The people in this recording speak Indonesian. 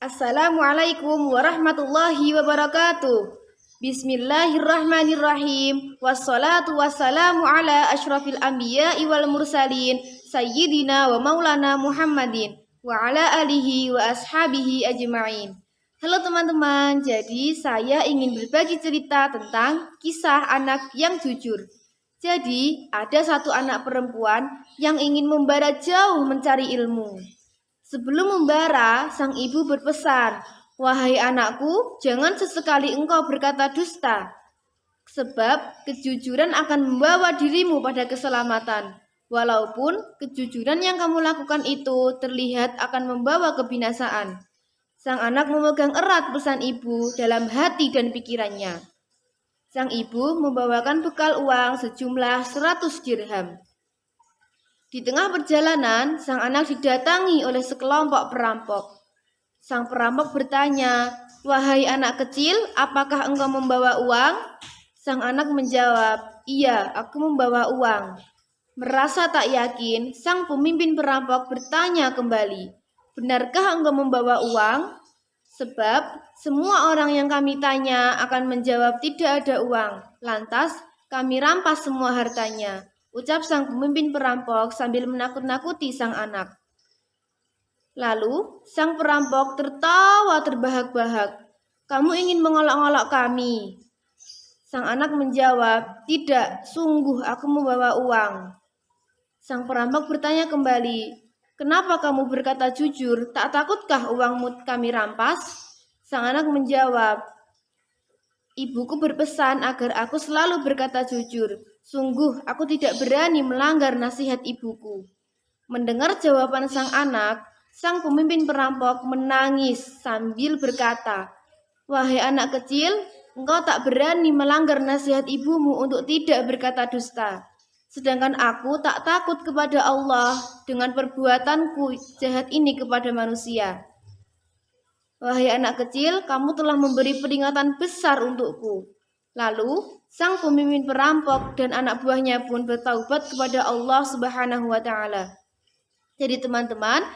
Assalamualaikum warahmatullahi wabarakatuh. Bismillahirrahmanirrahim. Wassalatu wassalamu ala ashrafil anbiya'i wal mursalin sayyidina wa maulana Muhammadin wa ala alihi wa ashabihi ajma'in. Halo teman-teman, jadi saya ingin berbagi cerita tentang kisah anak yang jujur. Jadi, ada satu anak perempuan yang ingin membara jauh mencari ilmu. Sebelum membara, sang ibu berpesan, Wahai anakku, jangan sesekali engkau berkata dusta, sebab kejujuran akan membawa dirimu pada keselamatan. Walaupun kejujuran yang kamu lakukan itu terlihat akan membawa kebinasaan. Sang anak memegang erat pesan ibu dalam hati dan pikirannya. Sang ibu membawakan bekal uang sejumlah 100 dirham. Di tengah perjalanan, sang anak didatangi oleh sekelompok perampok. Sang perampok bertanya, "Wahai anak kecil, apakah engkau membawa uang?" Sang anak menjawab, "Iya, aku membawa uang." Merasa tak yakin, sang pemimpin perampok bertanya kembali, "Benarkah engkau membawa uang?" Sebab semua orang yang kami tanya akan menjawab tidak ada uang. Lantas kami rampas semua hartanya ucap sang pemimpin perampok sambil menakut-nakuti sang anak. Lalu sang perampok tertawa terbahak-bahak. Kamu ingin mengolok-olok kami? Sang anak menjawab, tidak, sungguh aku membawa uang. Sang perampok bertanya kembali, kenapa kamu berkata jujur, tak takutkah uangmu kami rampas? Sang anak menjawab, ibuku berpesan agar aku selalu berkata jujur, Sungguh, aku tidak berani melanggar nasihat ibuku. Mendengar jawaban sang anak, sang pemimpin perampok menangis sambil berkata, Wahai anak kecil, engkau tak berani melanggar nasihat ibumu untuk tidak berkata dusta. Sedangkan aku tak takut kepada Allah dengan perbuatanku jahat ini kepada manusia. Wahai anak kecil, kamu telah memberi peringatan besar untukku. Lalu, sang pemimpin perampok dan anak buahnya pun bertaubat kepada Allah Subhanahu wa taala. Jadi teman-teman,